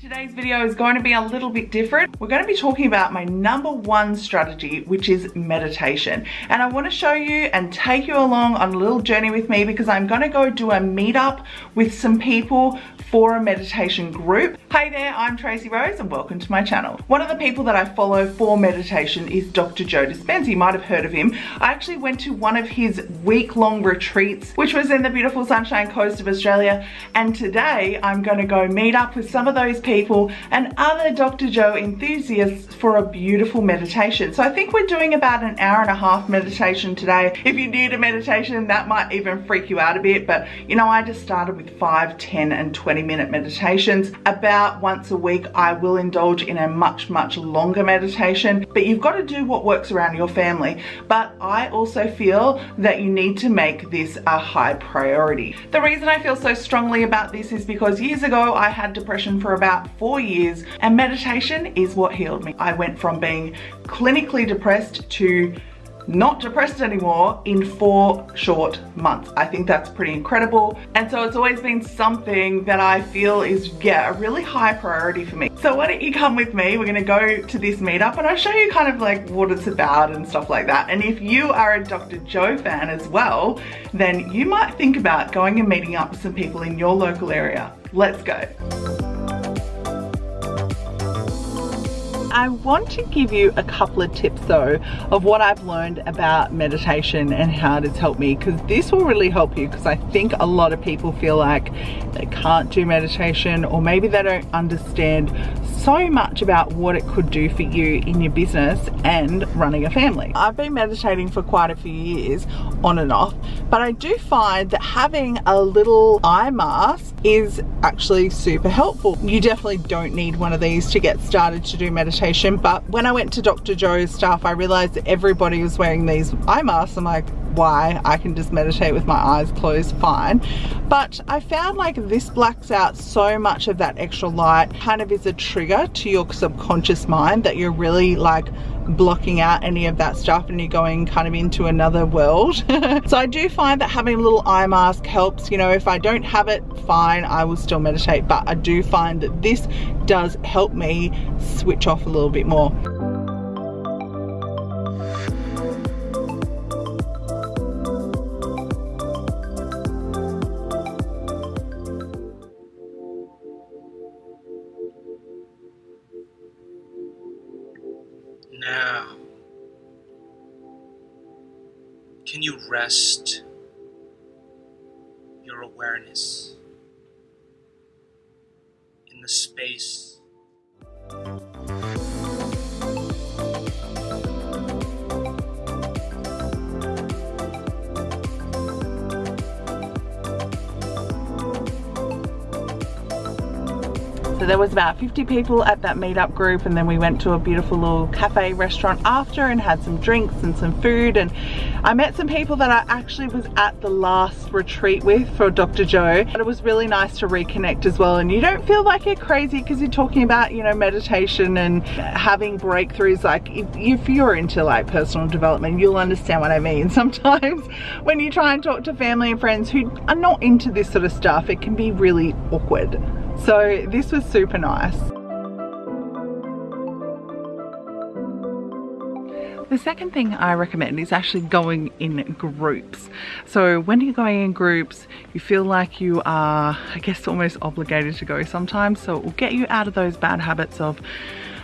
Today's video is going to be a little bit different. We're going to be talking about my number one strategy, which is meditation. And I want to show you and take you along on a little journey with me because I'm going to go do a meetup with some people for a meditation group. Hey there, I'm Tracy Rose and welcome to my channel. One of the people that I follow for meditation is Dr. Joe Dispenza. You might have heard of him. I actually went to one of his week-long retreats, which was in the beautiful Sunshine Coast of Australia. And today I'm going to go meet up with some of those and other Dr. Joe enthusiasts for a beautiful meditation. So I think we're doing about an hour and a half meditation today. If you're new to meditation, that might even freak you out a bit. But you know, I just started with 5, 10 and 20 20 minute meditations. About once a week, I will indulge in a much, much longer meditation, but you've got to do what works around your family. But I also feel that you need to make this a high priority. The reason I feel so strongly about this is because years ago, I had depression for about four years and meditation is what healed me. I went from being clinically depressed to not depressed anymore in four short months. I think that's pretty incredible. And so it's always been something that I feel is, yeah, a really high priority for me. So why don't you come with me? We're gonna go to this meetup and I'll show you kind of like what it's about and stuff like that. And if you are a Dr. Joe fan as well, then you might think about going and meeting up with some people in your local area. Let's go. I want to give you a couple of tips though of what I've learned about meditation and how it has helped me because this will really help you because I think a lot of people feel like they can't do meditation or maybe they don't understand so much about what it could do for you in your business and running a family. I've been meditating for quite a few years on and off but I do find that having a little eye mask is actually super helpful. You definitely don't need one of these to get started to do meditation but when I went to Dr. Joe's stuff I realized that everybody was wearing these eye masks I'm like why I can just meditate with my eyes closed fine. But I found like this blacks out so much of that extra light. Kind of is a trigger to your subconscious mind that you're really like blocking out any of that stuff and you're going kind of into another world. So I do find that having a little eye mask helps. You know if I don't have it fine I will still meditate. But I do find that this does help me switch off a little bit more can you rest your awareness in the space So there was about 50 people at that meetup group and then we went to a beautiful little cafe restaurant after and had some drinks and some food and I met some people that I actually was at the last retreat with for Dr. Joe. But it was really nice to reconnect as well and you don't feel like you're crazy because you're talking about, you know, meditation and having breakthroughs. Like if, if you're into like personal development, you'll understand what I mean. Sometimes when you try and talk to family and friends who are not into this sort of stuff, it can be really awkward. So this was super nice. The second thing I recommend is actually going in groups. So when you're going in groups, you feel like you are, I guess, almost obligated to go sometimes. So it will get you out of those bad habits of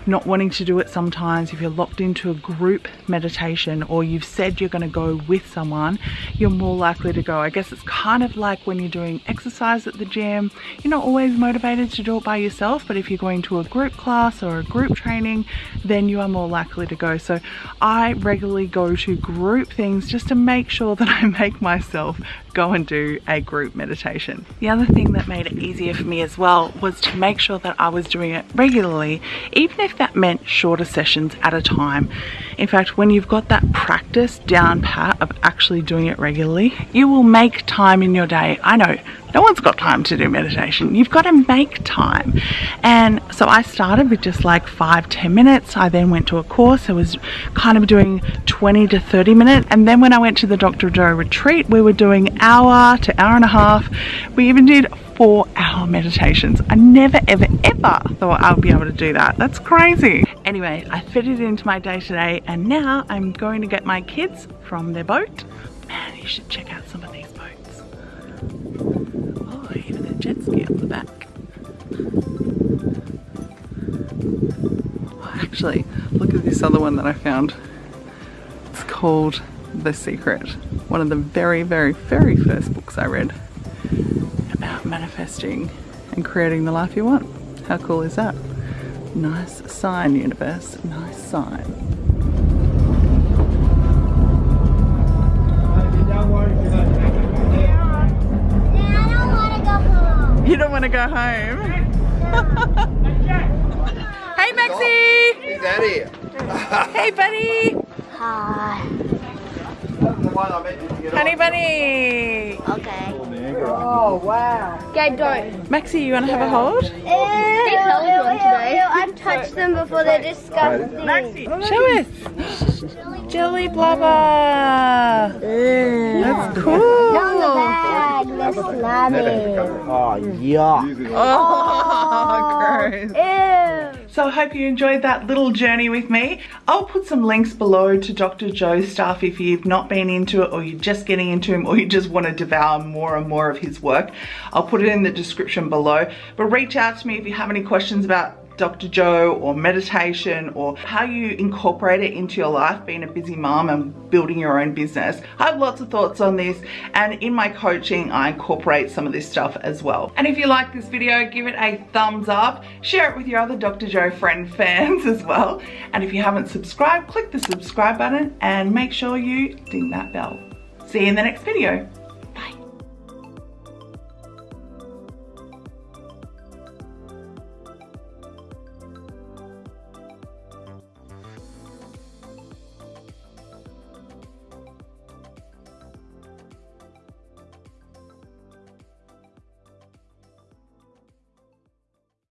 not wanting to do it sometimes, if you're locked into a group meditation or you've said you're going to go with someone, you're more likely to go. I guess it's kind of like when you're doing exercise at the gym, you're not always motivated to do it by yourself, but if you're going to a group class or a group training, then you are more likely to go. So I regularly go to group things just to make sure that I make myself go and do a group meditation. The other thing that made it easier for me as well was to make sure that I was doing it regularly, even if that meant shorter sessions at a time. In fact, when you've got that practice down pat of actually doing it regularly, you will make time in your day. I know no one's got time to do meditation. You've got to make time. And so I started with just like five, 10 minutes. I then went to a course. I was kind of doing 20 to 30 minutes. And then when I went to the Dr. Joe retreat, we were doing hour to hour and a half. We even did four hour meditations. I never, ever, ever thought I would be able to do that. That's crazy. Anyway, I fit it into my day today and now I'm going to get my kids from their boat. Man, you should check out some of these back. Oh, actually, look at this other one that I found. It's called The Secret. One of the very, very, very first books I read about manifesting and creating the life you want. How cool is that? Nice sign, universe. Nice sign. To go home? hey, Maxie! He's out here. Hey, buddy! Hi. Honey bunny! Okay. Oh wow. Okay, don't. Maxie, you want to have a hold? They held one today. I've touched them before. They're disgusting. Maxie. Show us! Jelly blubber! That's cool! On the bag. They're slimy. Oh, yeah. Oh, gross. Ew. So I hope you enjoyed that little journey with me. I'll put some links below to Dr. Joe's stuff if you've not been into it or you're just getting into him or you just want to devour more and more of his work. I'll put it in the description below. But reach out to me if you have any questions about Dr. Joe or meditation or how you incorporate it into your life being a busy mom and building your own business. I have lots of thoughts on this and in my coaching I incorporate some of this stuff as well. And if you like this video give it a thumbs up, share it with your other Dr. Joe friend fans as well. And if you haven't subscribed click the subscribe button and make sure you ding that bell. See you in the next video.